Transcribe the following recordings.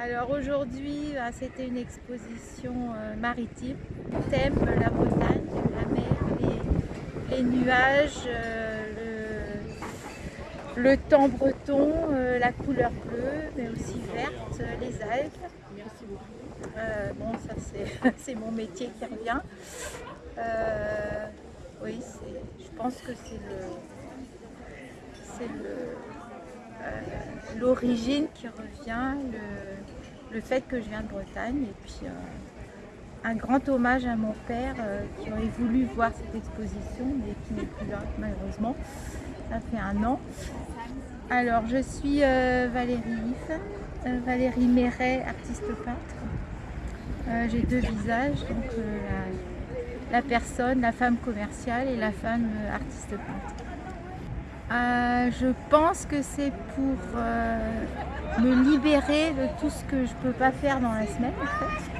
Alors aujourd'hui, bah, c'était une exposition euh, maritime. Thème la Bretagne, la mer, les, nuages, euh, le, temps breton, euh, la couleur bleue, mais aussi verte, les algues. Merci beaucoup. bon, ça c'est mon métier qui revient. oui, je pense que c'est le, l'origine qui revient, le fait que je viens de Bretagne et puis euh, un grand hommage à mon père euh, qui aurait voulu voir cette exposition mais qui n'est plus là malheureusement. Ça fait un an. Alors je suis euh, Valérie Yves, Valérie Méret, artiste peintre. J'ai deux visages, donc la, personne, la femme commerciale et la femme artiste peintre. Je pense que c'est pour me libérer de tout ce que je peux pas faire dans la semaine en fait.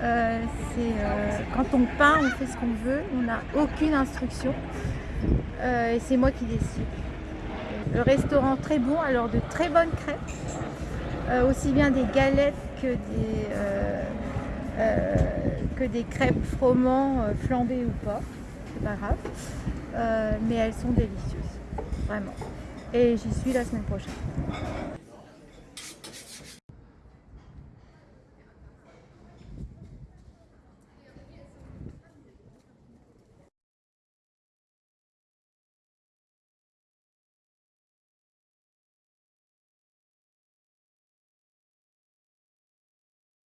Euh, euh, quand on peint, on fait ce qu'on veut, on n'a aucune instruction euh, et c'est moi qui décide. Le restaurant très bon, alors de très bonnes crêpes, aussi bien des galettes que des, que des crêpes froment flambées ou pas, c'est pas grave, mais elles sont délicieuses, vraiment. Et j'y suis la semaine prochaine.